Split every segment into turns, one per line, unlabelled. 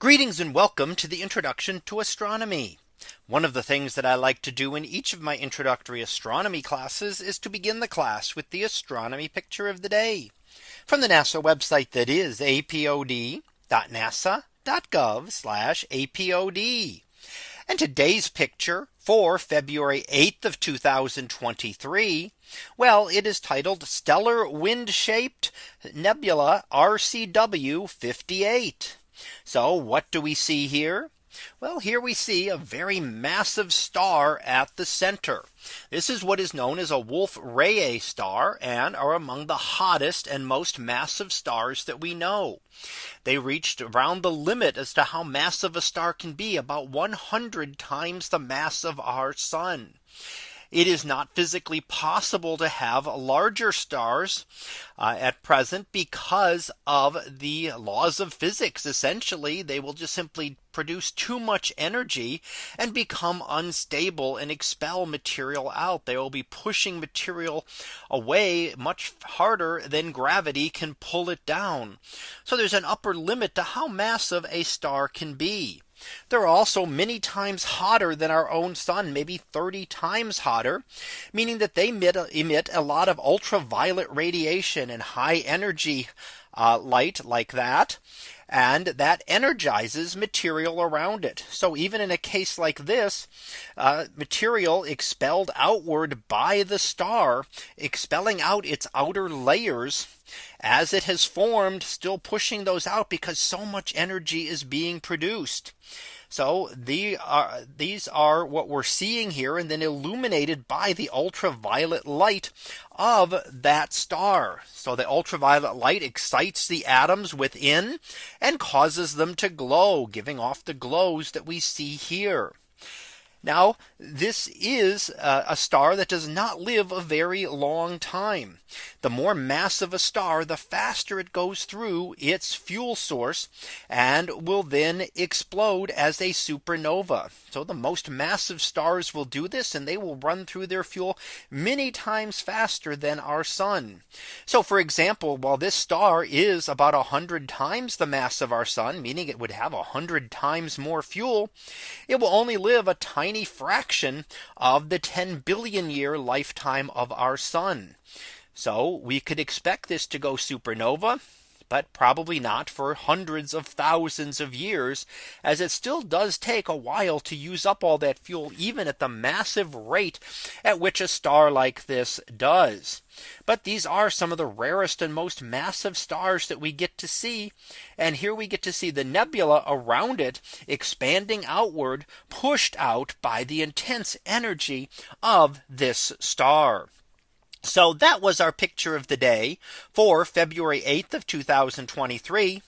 Greetings and welcome to the introduction to astronomy. One of the things that I like to do in each of my introductory astronomy classes is to begin the class with the astronomy picture of the day from the NASA website that is apod.nasa.gov apod. And today's picture for February 8th of 2023. Well, it is titled Stellar Wind Shaped Nebula RCW 58. So what do we see here? Well, here we see a very massive star at the center. This is what is known as a Wolf Rayet star and are among the hottest and most massive stars that we know. They reached around the limit as to how massive a star can be about 100 times the mass of our sun. It is not physically possible to have larger stars uh, at present because of the laws of physics. Essentially, they will just simply produce too much energy and become unstable and expel material out. They will be pushing material away much harder than gravity can pull it down. So there's an upper limit to how massive a star can be. They're also many times hotter than our own sun, maybe 30 times hotter, meaning that they emit, emit a lot of ultraviolet radiation and high energy uh, light like that. And that energizes material around it. So even in a case like this, uh, material expelled outward by the star, expelling out its outer layers as it has formed still pushing those out because so much energy is being produced. So the, uh, these are what we're seeing here and then illuminated by the ultraviolet light of that star. So the ultraviolet light excites the atoms within and causes them to glow giving off the glows that we see here. Now, this is uh, a star that does not live a very long time. The more massive a star, the faster it goes through its fuel source and will then explode as a supernova. So the most massive stars will do this and they will run through their fuel many times faster than our sun. So for example, while this star is about 100 times the mass of our sun, meaning it would have 100 times more fuel, it will only live a tiny tiny fraction of the 10 billion year lifetime of our sun. So we could expect this to go supernova but probably not for hundreds of thousands of years as it still does take a while to use up all that fuel even at the massive rate at which a star like this does. But these are some of the rarest and most massive stars that we get to see. And here we get to see the nebula around it expanding outward, pushed out by the intense energy of this star. So that was our picture of the day for February 8th of 2023.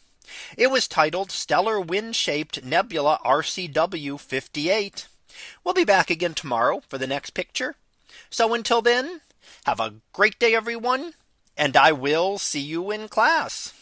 It was titled Stellar Wind Shaped Nebula RCW 58. We'll be back again tomorrow for the next picture. So until then, have a great day, everyone, and I will see you in class.